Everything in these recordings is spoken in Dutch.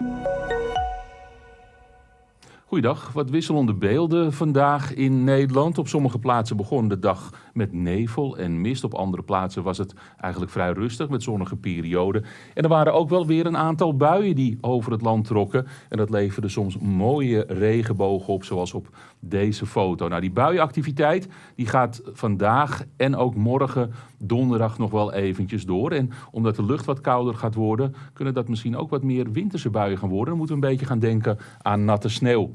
Thank you. Goeiedag, wat wisselende beelden vandaag in Nederland. Op sommige plaatsen begon de dag met nevel en mist. Op andere plaatsen was het eigenlijk vrij rustig met zonnige perioden. En er waren ook wel weer een aantal buien die over het land trokken. En dat leverde soms mooie regenbogen op, zoals op deze foto. Nou, die buienactiviteit die gaat vandaag en ook morgen donderdag nog wel eventjes door. En omdat de lucht wat kouder gaat worden, kunnen dat misschien ook wat meer winterse buien gaan worden. Dan moeten we een beetje gaan denken aan natte sneeuw.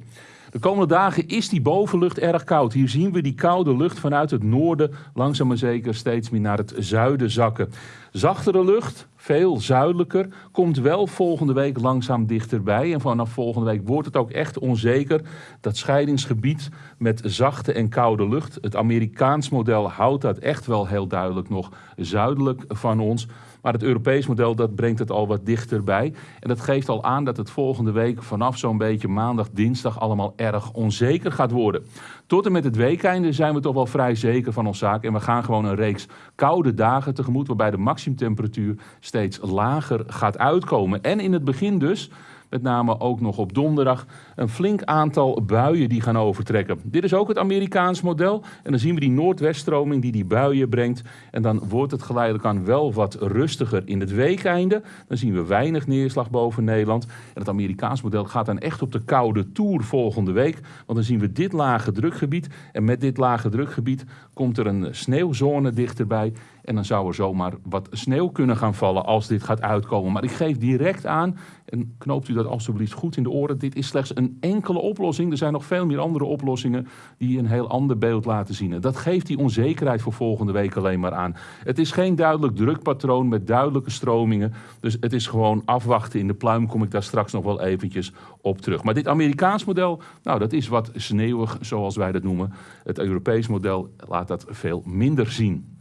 De komende dagen is die bovenlucht erg koud. Hier zien we die koude lucht vanuit het noorden langzaam maar zeker steeds meer naar het zuiden zakken. Zachtere lucht, veel zuidelijker, komt wel volgende week langzaam dichterbij. En vanaf volgende week wordt het ook echt onzeker. Dat scheidingsgebied met zachte en koude lucht. Het Amerikaans model houdt dat echt wel heel duidelijk nog zuidelijk van ons. Maar het Europees model dat brengt het al wat dichterbij. En dat geeft al aan dat het volgende week vanaf zo'n beetje maandag, dinsdag allemaal erg onzeker gaat worden. Tot en met het weekeinde zijn we toch wel vrij zeker van ons zaak. En we gaan gewoon een reeks koude dagen tegemoet waarbij de maximumtemperatuur steeds lager gaat uitkomen. En in het begin dus met name ook nog op donderdag, een flink aantal buien die gaan overtrekken. Dit is ook het Amerikaans model. En dan zien we die noordweststroming die die buien brengt. En dan wordt het geleidelijk aan wel wat rustiger in het weekeinde. Dan zien we weinig neerslag boven Nederland. En het Amerikaans model gaat dan echt op de koude toer volgende week. Want dan zien we dit lage drukgebied. En met dit lage drukgebied komt er een sneeuwzone dichterbij. En dan zou er zomaar wat sneeuw kunnen gaan vallen als dit gaat uitkomen. Maar ik geef direct aan, en knoopt u dat alstublieft goed in de oren, dit is slechts een enkele oplossing. Er zijn nog veel meer andere oplossingen die een heel ander beeld laten zien. En dat geeft die onzekerheid voor volgende week alleen maar aan. Het is geen duidelijk drukpatroon met duidelijke stromingen. Dus het is gewoon afwachten. In de pluim kom ik daar straks nog wel eventjes op terug. Maar dit Amerikaans model, nou dat is wat sneeuwig zoals wij dat noemen. Het Europees model laat dat veel minder zien.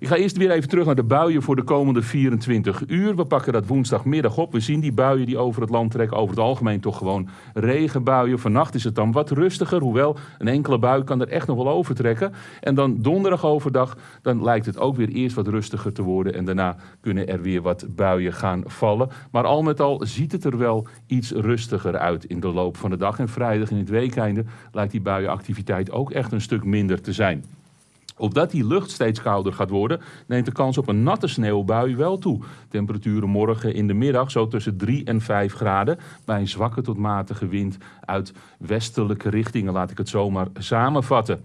Ik ga eerst weer even terug naar de buien voor de komende 24 uur. We pakken dat woensdagmiddag op. We zien die buien die over het land trekken. Over het algemeen toch gewoon regenbuien. Vannacht is het dan wat rustiger. Hoewel een enkele bui kan er echt nog wel over trekken. En dan donderdag overdag, dan lijkt het ook weer eerst wat rustiger te worden. En daarna kunnen er weer wat buien gaan vallen. Maar al met al ziet het er wel iets rustiger uit in de loop van de dag. En vrijdag in het weekeinde lijkt die buienactiviteit ook echt een stuk minder te zijn. Opdat die lucht steeds kouder gaat worden, neemt de kans op een natte sneeuwbui wel toe. Temperaturen morgen in de middag zo tussen 3 en 5 graden. Bij een zwakke tot matige wind uit westelijke richtingen, laat ik het zomaar samenvatten.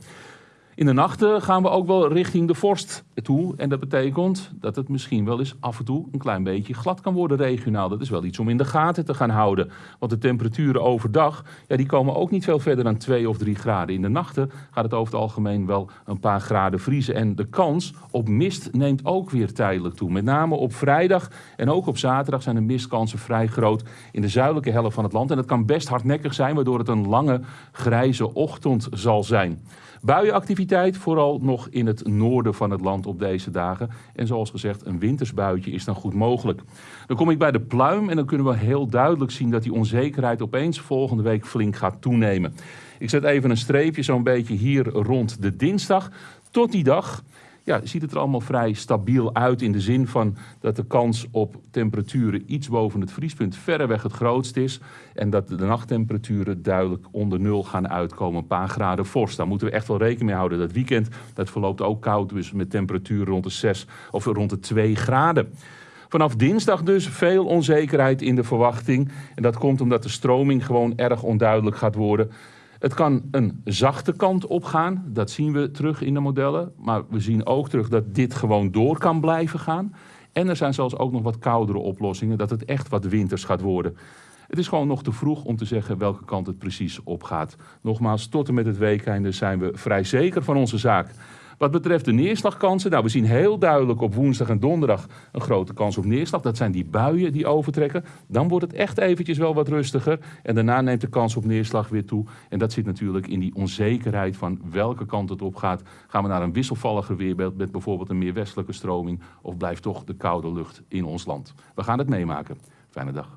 In de nachten gaan we ook wel richting de vorst toe. En dat betekent dat het misschien wel eens af en toe een klein beetje glad kan worden regionaal. Dat is wel iets om in de gaten te gaan houden. Want de temperaturen overdag, ja, die komen ook niet veel verder dan 2 of 3 graden. In de nachten gaat het over het algemeen wel een paar graden vriezen. En de kans op mist neemt ook weer tijdelijk toe. Met name op vrijdag en ook op zaterdag zijn de mistkansen vrij groot in de zuidelijke helft van het land. En dat kan best hardnekkig zijn, waardoor het een lange grijze ochtend zal zijn. Buienactiviteit vooral nog in het noorden van het land op deze dagen. En zoals gezegd, een wintersbuitje is dan goed mogelijk. Dan kom ik bij de pluim en dan kunnen we heel duidelijk zien dat die onzekerheid opeens volgende week flink gaat toenemen. Ik zet even een streepje zo'n beetje hier rond de dinsdag. Tot die dag ja, ziet het er allemaal vrij stabiel uit in de zin van dat de kans op temperaturen iets boven het vriespunt verreweg het grootst is. En dat de nachttemperaturen duidelijk onder nul gaan uitkomen, een paar graden vorst. Daar moeten we echt wel rekening mee houden. Dat weekend dat verloopt ook koud, dus met temperaturen rond de 6 of rond de 2 graden. Vanaf dinsdag dus veel onzekerheid in de verwachting. En dat komt omdat de stroming gewoon erg onduidelijk gaat worden. Het kan een zachte kant opgaan, dat zien we terug in de modellen. Maar we zien ook terug dat dit gewoon door kan blijven gaan. En er zijn zelfs ook nog wat koudere oplossingen, dat het echt wat winters gaat worden. Het is gewoon nog te vroeg om te zeggen welke kant het precies opgaat. Nogmaals, tot en met het weekende zijn we vrij zeker van onze zaak. Wat betreft de neerslagkansen, nou we zien heel duidelijk op woensdag en donderdag een grote kans op neerslag. Dat zijn die buien die overtrekken. Dan wordt het echt eventjes wel wat rustiger. En daarna neemt de kans op neerslag weer toe. En dat zit natuurlijk in die onzekerheid van welke kant het op gaat. Gaan we naar een wisselvalliger weerbeeld met bijvoorbeeld een meer westelijke stroming? Of blijft toch de koude lucht in ons land? We gaan het meemaken. Fijne dag.